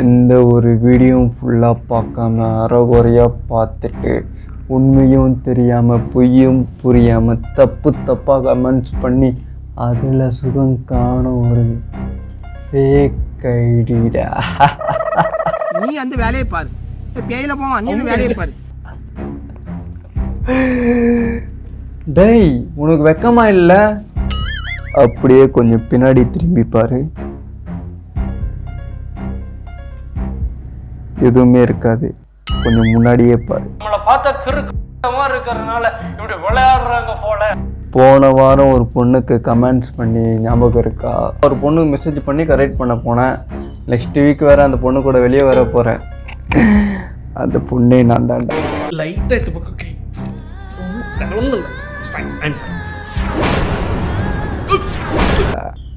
எந்த ஒரு வீடியோவும் ஃபுல்லாக பார்க்காம அறகுறையாக பார்த்துட்டு உண்மையும் தெரியாமல் பொய்யும் புரியாமல் தப்பு தப்பாக கமெண்ட்ஸ் பண்ணி அதில் சுகம் காணும் ஒரு ஃபேக் ஐடிடா நீ அந்த வேலையை பாரு. பேயில போவான் நீ அந்த வேலையை பாரு. டேய் உனக்கு வெக்கமா இல்லை? அப்படியே கொஞ்சம் பின்னாடி திரும்பி பாரு. எதுவுமே இருக்காது. கொஞ்சம் முன்னாடியே பாரு. நம்மளை பார்த்தா கிறுக்கமா இருக்கிறதுனால இப்படி விளையாடுறாங்க போல. போன வாரம் ஒரு பொண்ணுக்கு கமெண்ட்ஸ் பண்ணி ஞாபகம் இருக்கா? ஒரு பொண்ணுக்கு மெசேஜ் பண்ணி கரெக்ட் பண்ண போனேன். நெக்ஸ்ட் வீக் வேற அந்த பொண்ணு கூட வெளியே வர போறேன். அந்த பொண்ணே நான் இது பக்கம் கை. fine.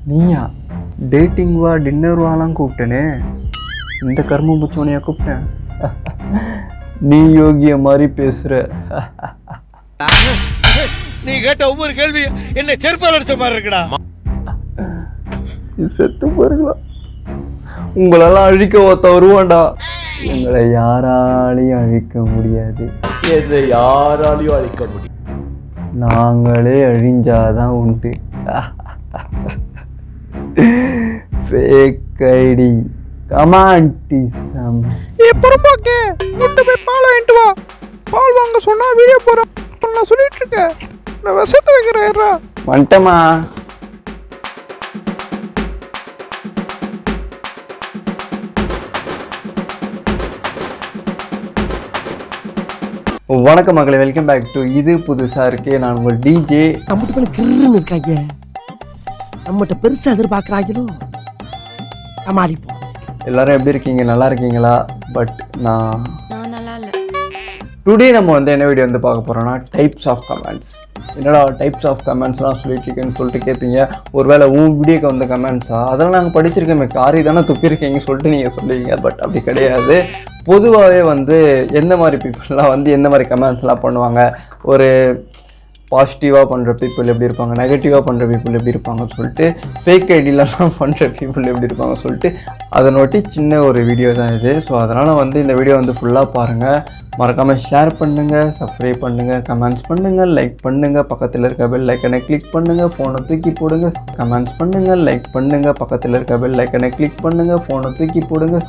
நீயா? டேட்டிங் வா டின்னர் வாலாம் கூப்பிட்டனே. இந்த கர்ம முச்சவனையா கூப்பிட்டேன். நீ யோகிய மாதிரி பேசுற. நீ கேட்ட ஒவ்வொரு கேள்வி என்ன செருப்பால் அடிச்ச மாதிரி இருக்குடா. செத்து போறீங்களா உங்களெல்லாம் அழிக்க ஒருத்த வருவான்டா. எங்களை யாராலையும் அழிக்க முடியாது. எதை யாராலையும் அழிக்க முடியும் நாங்களே அழிஞ்சாதான் உண்டு. ஃபேக் ஐடி கமாண்டிசம் ஏ பொறுப்பாக்கே கொண்டு போய் பால் வாங்கிட்டு வா. பால் வாங்க சொன்னா வீடியோ போறேன் நான் சொல்லிட்டு இருக்கேன் நான் விஷத்தை வைக்கிறேன் வந்துட்டமா வணக்கம் மக்களை வெல்கம் பேக் டு இது புதுசா இருக்கே. நான் உங்கள் டிஜே நம்மகிட்ட மேல கிருன்னு இருக்காங்க நம்மகிட்ட பெருசா எதிர்பார்க்கறாங்களோ சமாளிப்போம். எல்லாரும் எப்படி இருக்கீங்க? நல்லா இருக்கீங்களா? பட் நான் டுடே நம்ம வந்து என்ன வீடியோ வந்து பார்க்க போறோம்னா டைப்ஸ் ஆஃப் கமெண்ட்ஸ் என்னடா டைப்ஸ் ஆஃப் கமெண்ட்ஸ்லாம் சொல்லிட்டு இருக்கேன்னு சொல்லிட்டு கேட்பீங்க ஒருவேளை உன் வீடியோக்கு வந்த கமெண்ட்ஸா அதெல்லாம் நாங்கள் படிச்சிருக்கோமே. காரி தானே துப்பிருக்கீங்க சொல்லிட்டு நீங்கள் சொல்லுவீங்க. பட் அப்படி கிடையாது. பொதுவாகவே வந்து எந்த மாதிரி பீப்புளெலாம் வந்து எந்த மாதிரி கமெண்ட்ஸ்லாம் பண்ணுவாங்க? ஒரு பாசிட்டிவாக பண்ணுற பீப்புள் எப்படி இருப்பாங்க நெகட்டிவாக பண்ணுற பீப்புள் எப்படி இருப்பாங்கன்னு சொல்லிட்டு ஃபேக் ஐடியிலலாம் பண்ணுற பீப்புள் எப்படி இருப்பாங்க சொல்லிட்டு அதை நோட்டி சின்ன ஒரு வீடியோ தான் இது. ஸோ அதனால் வந்து இந்த வீடியோ வந்து ஃபுல்லாக பாருங்கள் மறக்காமல் ஷேர் பண்ணுங்கள் சப்ஸ்கிரைப் பண்ணுங்கள் கமெண்ட்ஸ் பண்ணுங்கள் லைக் பண்ணுங்கள் பக்கத்தில் இருக்க பெல் லைக்கனை கிளிக் பண்ணுங்கள் ஃபோனை தூக்கி போடுங்க கமெண்ட்ஸ் பண்ணுங்கள் லைக் பண்ணுங்கள் பக்கத்தில் இருக்க பெல் லைக்கனை கிளிக் பண்ணுங்கள் ஃபோனை தூக்கி போடுங்க.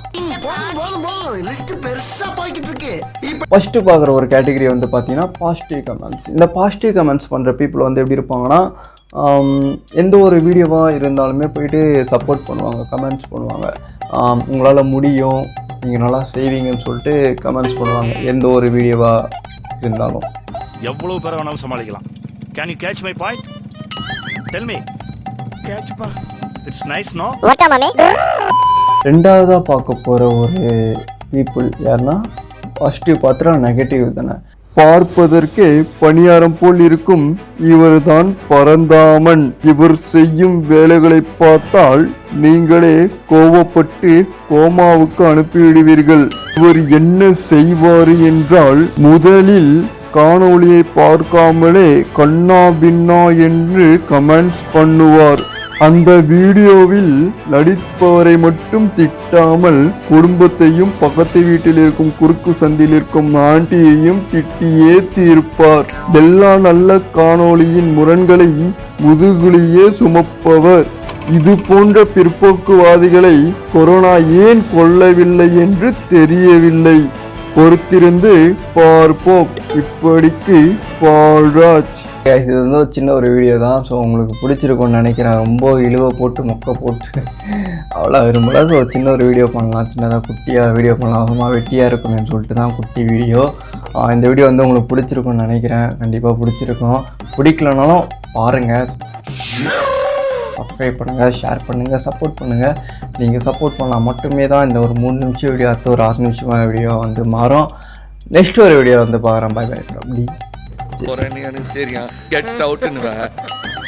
ஃபஸ்ட்டு பார்க்குற ஒரு கேட்டகரி வந்து பார்த்தீங்கன்னா பாசிட்டிவ் கமெண்ட்ஸ் இந்த பாசிட்டிவ் கமெண்ட்ஸ் பண்ணுற பீப்புள் வந்து எப்படி இருப்பாங்கன்னா எந்த ஒரு வீடியோவாக இருந்தாலுமே போயிட்டு சப்போர்ட் பண்ணுவாங்க கமெண்ட்ஸ் பண்ணுவாங்க. உங்களால் முடியும் நீங்கள் நல்லா செய்வீங்கன்னு சொல்லிட்டு கமெண்ட்ஸ் பண்ணுவாங்க எந்த ஒரு வீடியோவாக இருந்தாலும். எவ்வளவு பேரை வேணாலும் சமாளிக்கலாம். Can you catch my point tell me catch பா. இட்ஸ் நைஸ் நோ ரெண்டாவதாக பார்க்க போகிற ஒரு பீப்புள் யாருன்னா பாசிட்டிவ் பார்த்தா நெகட்டிவ் தானே? பார்ப்பதற்கே பணியாரம் போல் இருக்கும் இவர்தான் பரந்தாமன். இவர் செய்யும் வேலைகளை பார்த்தால் நீங்களே கோவப்பட்டு கோமாவுக்கு அனுப்பிவிடுவீர்கள். இவர் என்ன செய்வார் என்றால் முதலில் காணொளியை பார்க்காமலே கண்ணா பின்னா என்று கமெண்ட்ஸ் பண்ணுவார். அந்த வீடியோவில் நடிப்பவரை மட்டும் திட்டாமல் குடும்பத்தையும் பக்கத்து வீட்டில் இருக்கும் குறுக்கு சந்தில் இருக்கும் ஆண்டியையும் திட்டியே தீர்ப்பார். எல்லா நல்ல காணொளியின் முரண்களை முதுகுலியே சுமப்பவர். இது போன்ற பிற்போக்குவாதிகளை கொரோனா ஏன் கொல்லவில்லை என்று தெரியவில்லை. பொறுத்திருந்து பார்ப்போம். இப்படிக்கு பால்ராஜ். இது வந்து ஒரு சின்ன ஒரு வீடியோ தான். ஸோ உங்களுக்கு பிடிச்சிருக்கும்னு நினைக்கிறேன். ரொம்ப இழுவை போட்டு மொக்க போட்டு. அவ்வளோ விரும்பல. ஸோ சின்ன ஒரு வீடியோ பண்ணலாம். சின்னதாக குட்டியாக வீடியோ பண்ணலாம். சும்மா வெட்டியாக இருக்கணும்னு சொல்லிட்டு தான் குட்டி வீடியோ இந்த வீடியோ வந்து உங்களுக்கு பிடிச்சிருக்கும்னு நினைக்கிறேன். கண்டிப்பாக பிடிச்சிருக்கும். பிடிக்கலனாலும் பாருங்கள் சப்ஸ்கிரைப் பண்ணுங்கள் ஷேர் பண்ணுங்கள் சப்போர்ட் பண்ணுங்கள் நீங்கள் சப்போர்ட் பண்ணால் மட்டுமே தான் இந்த ஒரு மூணு நிமிஷம் வீடியோ அடுத்த ஒரு ஆறு நிமிஷமாக வீடியோ வந்து மாறும். நெக்ஸ்ட் ஒரு வீடியோ வந்து பார்க்குறேன். பாய் பாய் அப்படி. போறேன்னு எனக்கு தெரியும். கெட் அவுட்னுவேன்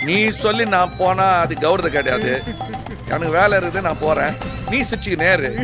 நீ சொல்லி நான் போனா அது கௌரவம் கிடையாது. எனக்கு வேலை இருக்குது நான் போறேன். நீ சிரிச்சுக்கு நேரு